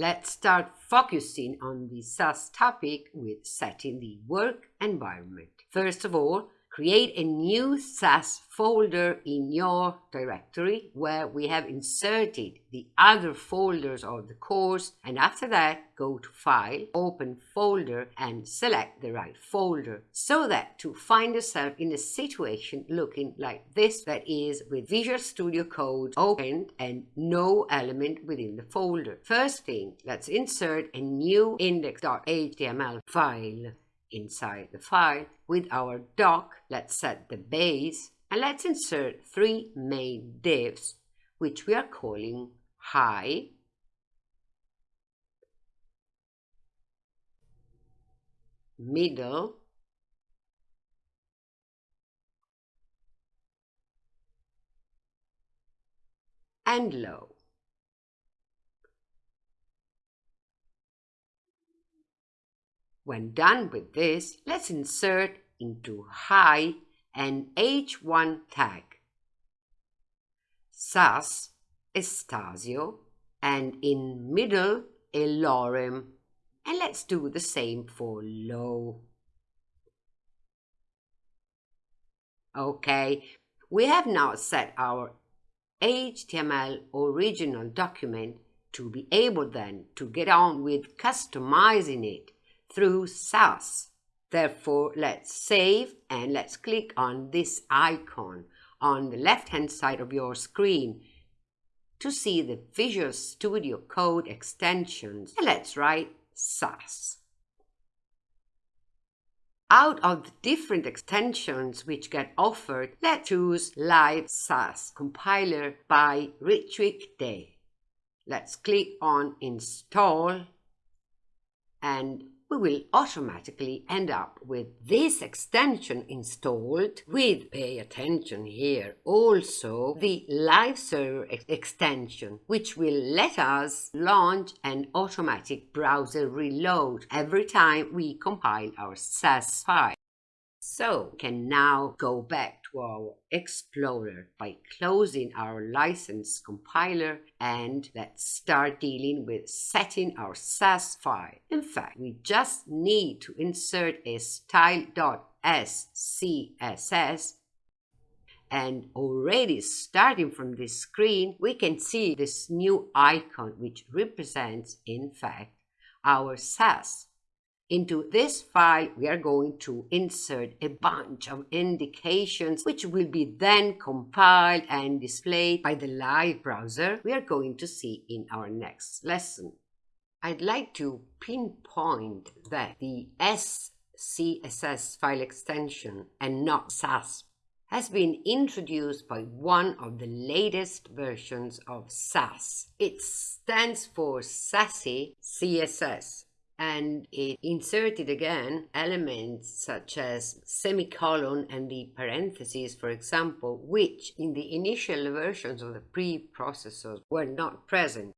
Let's start focusing on the Sass topic with setting the work environment. First of all, create a new Sass folder in your directory where we have inserted the other folders of the course and after that go to File, Open Folder and select the right folder so that to find yourself in a situation looking like this that is with Visual Studio Code opened and no element within the folder. First thing, let's insert a new index.html file inside the file. With our doc, let's set the base and let's insert three main divs, which we are calling high, middle, and low. When done with this, let's insert into high an H1 tag. Sass, Estasio, and in middle a lorem. And let's do the same for low. Okay, we have now set our HTML original document to be able then to get on with customizing it through Sass. Therefore, let's save and let's click on this icon on the left-hand side of your screen to see the Visual Studio Code extensions. And let's write Sass. Out of the different extensions which get offered, let's choose Live Sass Compiler by Ritwick Dey. Let's click on Install and we will automatically end up with this extension installed with, pay attention here, also the live server ex extension, which will let us launch an automatic browser reload every time we compile our Sass file. So can now go back to our Explorer by closing our license compiler and let's start dealing with setting our Sass file. In fact, we just need to insert a style.scss and already starting from this screen, we can see this new icon which represents, in fact, our Sass into this file, we are going to insert a bunch of indications which will be then compiled and displayed by the live browser we are going to see in our next lesson. I'd like to pinpoint that the SCSS file extension and not Sass has been introduced by one of the latest versions of Sass. It stands for Sassy CSS and it inserted again elements such as semicolon and the parentheses, for example, which in the initial versions of the preprocessors were not present.